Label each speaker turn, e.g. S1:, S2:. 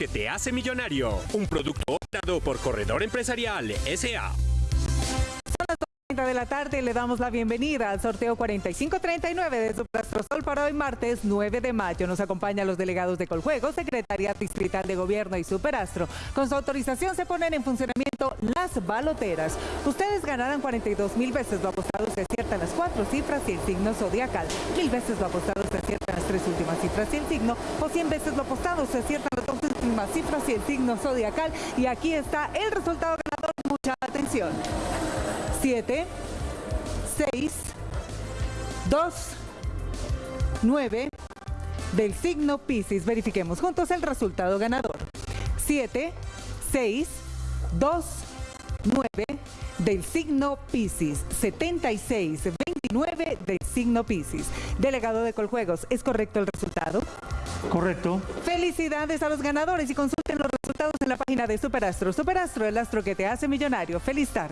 S1: que te hace millonario. Un producto dado por Corredor Empresarial S.A.
S2: Son las 2.30 de la tarde y le damos la bienvenida al sorteo 4539 de su Sol para hoy martes 9 de mayo. Nos acompañan los delegados de Coljuego, Secretaría Distrital de Gobierno y Superastro. Con su autorización se ponen en funcionamiento las baloteras. Ustedes ganarán 42 mil veces lo apostado se aciertan las cuatro cifras y el signo zodiacal. Mil veces lo apostado se aciertan las tres últimas cifras y el signo. O 100 veces lo apostado se aciertan las 12 mismas cifras y el signo zodiacal. Y aquí está el resultado ganador. Mucha atención. 7, 6, 2, 9 del signo Pisces. Verifiquemos juntos el resultado ganador. 7, 6, 2, 9 del signo Pisces. 76, 29 del signo Pisces. Delegado de Coljuegos, ¿es correcto el resultado?
S3: Correcto.
S2: Felicidades a los ganadores y consulten los resultados en la página de Superastro. Superastro, el astro que te hace millonario. Feliz tarde.